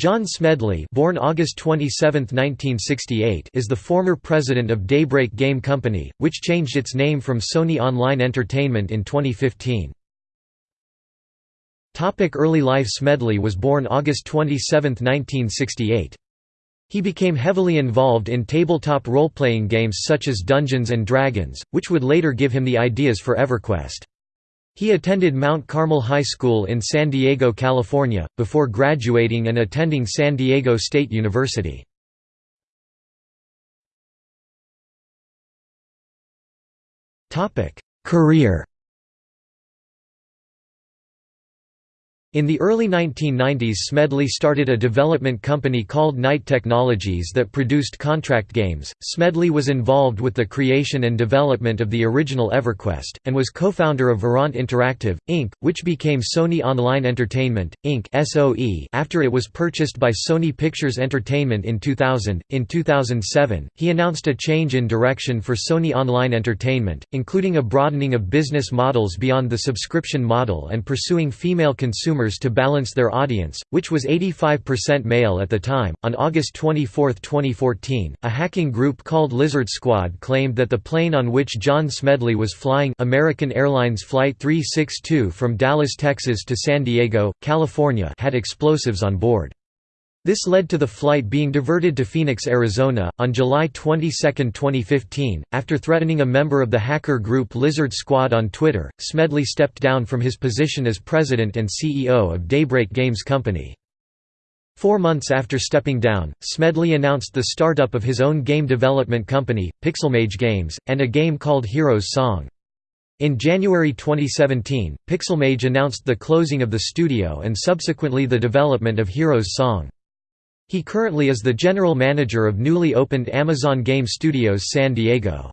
John Smedley born August 27, 1968, is the former president of Daybreak Game Company, which changed its name from Sony Online Entertainment in 2015. Early life Smedley was born August 27, 1968. He became heavily involved in tabletop role-playing games such as Dungeons & Dragons, which would later give him the ideas for EverQuest. He attended Mount Carmel High School in San Diego, California, before graduating and attending San Diego State University. Career In the early 1990s Smedley started a development company called Knight Technologies that produced contract games. Smedley was involved with the creation and development of the original EverQuest, and was co-founder of Verant Interactive, Inc., which became Sony Online Entertainment, Inc. after it was purchased by Sony Pictures Entertainment in 2000. In 2007, he announced a change in direction for Sony Online Entertainment, including a broadening of business models beyond the subscription model and pursuing female consumers to balance their audience, which was 85% male at the time. On August 24, 2014, a hacking group called Lizard Squad claimed that the plane on which John Smedley was flying American Airlines Flight 362 from Dallas, Texas to San Diego, California had explosives on board. This led to the flight being diverted to Phoenix, Arizona, on July 22, 2015. After threatening a member of the hacker group Lizard Squad on Twitter, Smedley stepped down from his position as president and CEO of Daybreak Games Company. Four months after stepping down, Smedley announced the startup of his own game development company, Pixelmage Games, and a game called Hero's Song. In January 2017, Pixelmage announced the closing of the studio and subsequently the development of Hero's Song. He currently is the general manager of newly opened Amazon Game Studios San Diego.